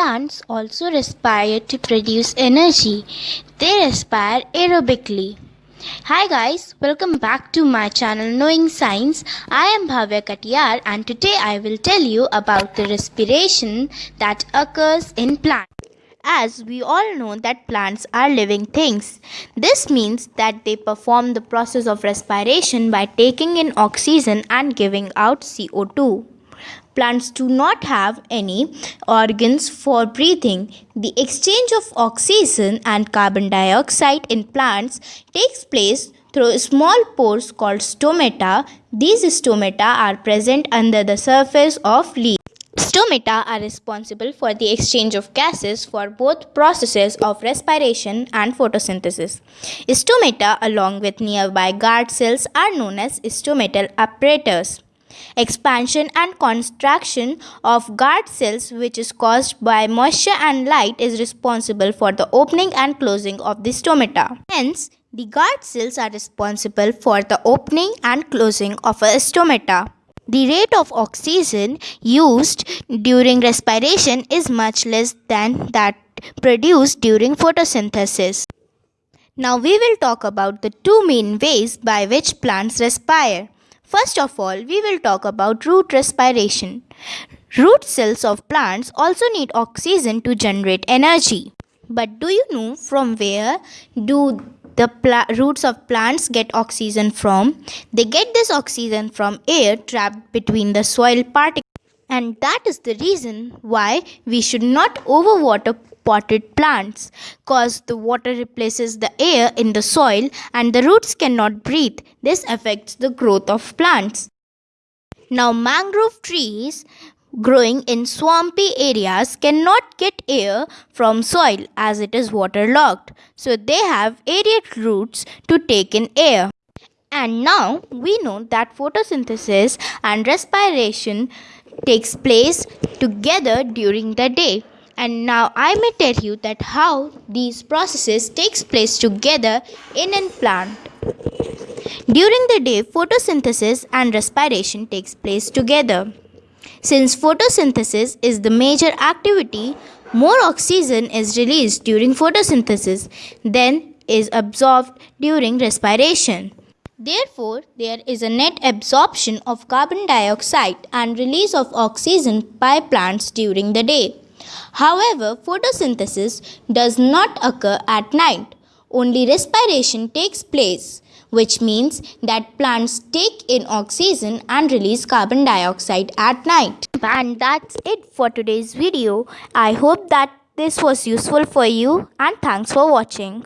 Plants also respire to produce energy. They respire aerobically. Hi guys, welcome back to my channel Knowing Science. I am Bhavya Katiyar and today I will tell you about the respiration that occurs in plants. As we all know that plants are living things. This means that they perform the process of respiration by taking in oxygen and giving out CO2. Plants do not have any organs for breathing. The exchange of oxygen and carbon dioxide in plants takes place through small pores called stomata. These stomata are present under the surface of leaves. Stomata are responsible for the exchange of gases for both processes of respiration and photosynthesis. Stomata along with nearby guard cells are known as stomatal apparatus. Expansion and contraction of guard cells which is caused by moisture and light is responsible for the opening and closing of the stomata. Hence, the guard cells are responsible for the opening and closing of a stomata. The rate of oxygen used during respiration is much less than that produced during photosynthesis. Now we will talk about the two main ways by which plants respire. First of all, we will talk about root respiration. Root cells of plants also need oxygen to generate energy. But do you know from where do the roots of plants get oxygen from? They get this oxygen from air trapped between the soil particles. And that is the reason why we should not overwater potted plants cause the water replaces the air in the soil and the roots cannot breathe. This affects the growth of plants. Now mangrove trees growing in swampy areas cannot get air from soil as it is waterlogged. So they have aerial roots to take in air. And now we know that photosynthesis and respiration takes place together during the day. And now I may tell you that how these processes takes place together in a plant. During the day, photosynthesis and respiration takes place together. Since photosynthesis is the major activity, more oxygen is released during photosynthesis than is absorbed during respiration. Therefore, there is a net absorption of carbon dioxide and release of oxygen by plants during the day. However, photosynthesis does not occur at night. Only respiration takes place, which means that plants take in oxygen and release carbon dioxide at night. And that's it for today's video. I hope that this was useful for you and thanks for watching.